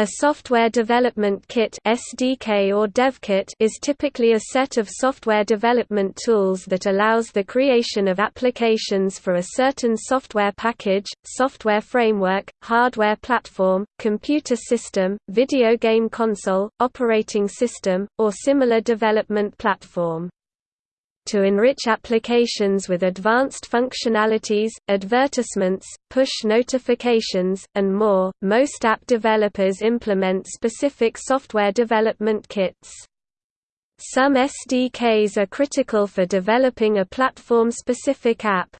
A software development kit (SDK or DevKit) is typically a set of software development tools that allows the creation of applications for a certain software package, software framework, hardware platform, computer system, video game console, operating system, or similar development platform to enrich applications with advanced functionalities, advertisements, push notifications, and more. Most app developers implement specific software development kits. Some SDKs are critical for developing a platform-specific app,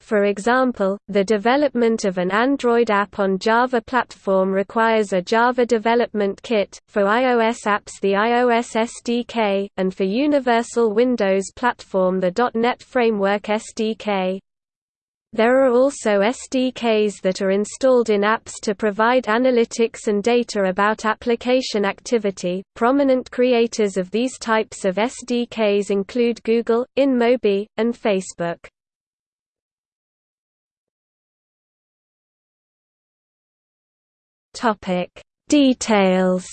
for example, the development of an Android app on Java platform requires a Java Development Kit, for iOS apps the iOS SDK, and for Universal Windows platform the .NET Framework SDK. There are also SDKs that are installed in apps to provide analytics and data about application activity. Prominent creators of these types of SDKs include Google, InMobi, and Facebook. Topic Details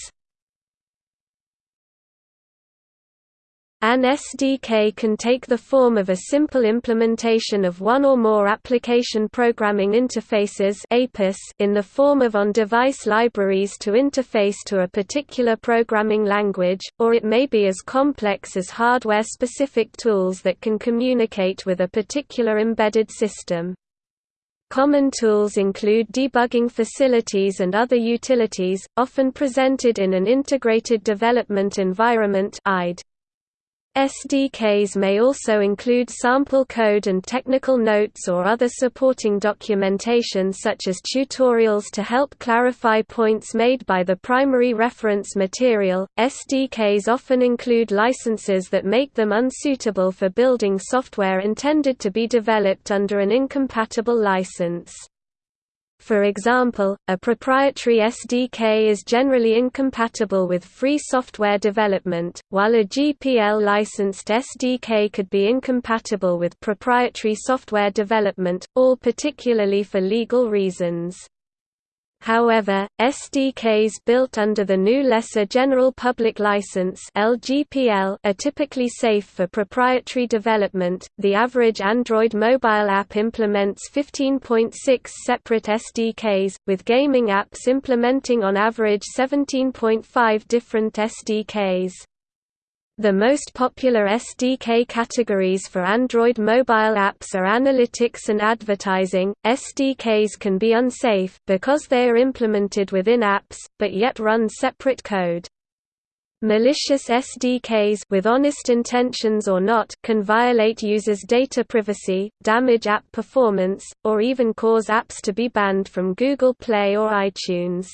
An SDK can take the form of a simple implementation of one or more application programming interfaces in the form of on-device libraries to interface to a particular programming language, or it may be as complex as hardware-specific tools that can communicate with a particular embedded system. Common tools include debugging facilities and other utilities, often presented in an integrated development environment IDE. SDKs may also include sample code and technical notes or other supporting documentation such as tutorials to help clarify points made by the primary reference material. SDKs often include licenses that make them unsuitable for building software intended to be developed under an incompatible license. For example, a proprietary SDK is generally incompatible with free software development, while a GPL-licensed SDK could be incompatible with proprietary software development, all particularly for legal reasons. However, SDKs built under the GNU Lesser General Public License (LGPL) are typically safe for proprietary development. The average Android mobile app implements 15.6 separate SDKs, with gaming apps implementing on average 17.5 different SDKs. The most popular SDK categories for Android mobile apps are analytics and advertising. SDKs can be unsafe because they are implemented within apps but yet run separate code. Malicious SDKs with honest intentions or not can violate users' data privacy, damage app performance, or even cause apps to be banned from Google Play or iTunes.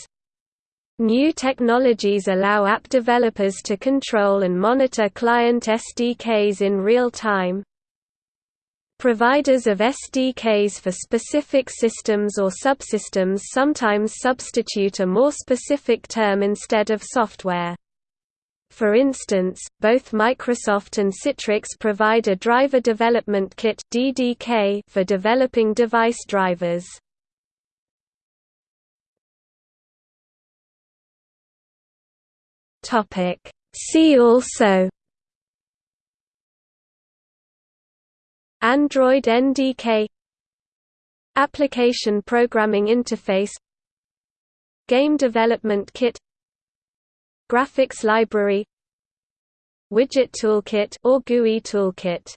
New technologies allow app developers to control and monitor client SDKs in real time. Providers of SDKs for specific systems or subsystems sometimes substitute a more specific term instead of software. For instance, both Microsoft and Citrix provide a Driver Development Kit for developing device drivers. Topic. See also Android NDK Application Programming Interface Game Development Kit Graphics Library Widget Toolkit or GUI Toolkit